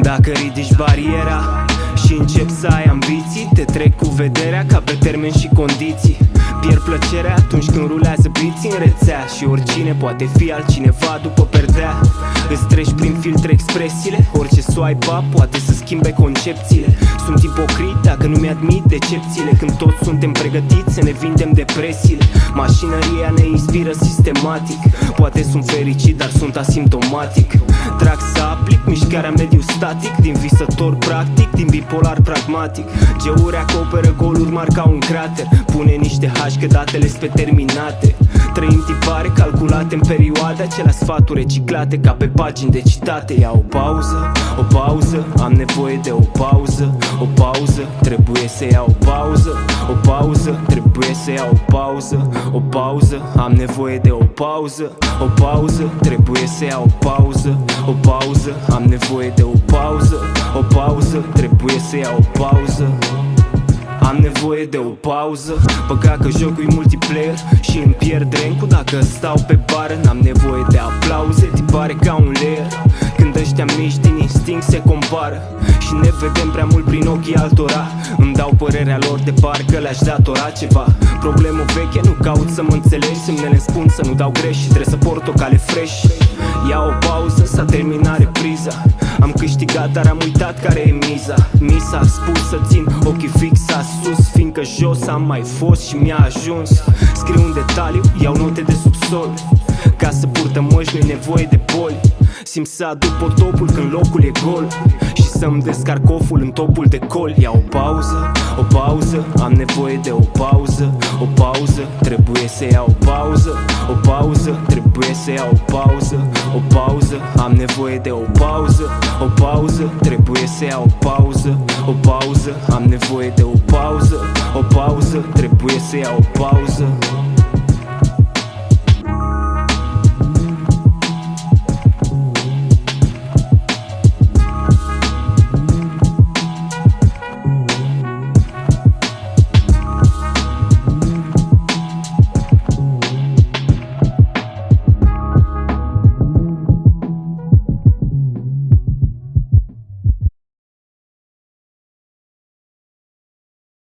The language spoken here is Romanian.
Dacă ridici bariera și încep să ai ambiții Te trec cu vederea ca pe termen și condiții. Pierd plăcerea atunci când rulează biții în rețea Și oricine poate fi altcineva după perdea Îți treci prin filtre expresiile? Orice swipe up poate să schimbe concepțiile. Sunt ipocrit dacă nu mi-admit decepțiile. Când toți suntem pregătiți să ne vindem depresiile. Mașinăria ne inspiră sistematic. Poate sunt fericit, dar sunt asimptomatic. Trag să aplic mișcarea mediu static. Din visător practic, din bipolar pragmatic. Geuri acoperă goluri mari ca un crater. Pune niște hași că datele pe terminate. Trăim tipare calculate în perioade Acelea sfaturi reciclate ca pe pagini de citate Ia o pauză, o pauză, am nevoie de o pauză O pauză, trebuie să iau o pauză O pauză, trebuie să iau o pauză O pauză, am nevoie de o pauză O pauză, trebuie să iau o pauză O pauză, am nevoie de o pauză O pauză, trebuie să iau o pauză am nevoie de o pauză Păcat că jocul e multiplayer Și îmi pierd rencu dacă stau pe bară N-am nevoie de aplauze, se compară Și ne vedem prea mult prin ochii altora Îmi dau părerea lor de parcă le-aș datora ceva Problemă veche, nu caut să mă înțelegi Semnele spun să nu dau greș și trebuie să port o cale fresh Ia o pauză, s-a terminat repriza Am câștigat, dar am uitat care e miza Mi s-a spus să țin ochii fixați sus Fiindcă jos am mai fost și mi-a ajuns. Scriu un detaliu, iau note de subsol. Ca să purtă măști nu nevoie de boli Simt să aduc potopul când locul e gol. Și să-mi descarc oful în topul de col. Ia o pauză, o pauză, am nevoie de o pauză. O pauză, trebuie să iau o pauză. O pauză, trebuie să iau o pauză. O pauză, am nevoie de o pauză. O pauză, trebuie să iau o pauză. O pauză, am nevoie de o pauză. O pauză, trebuie să iau o pauză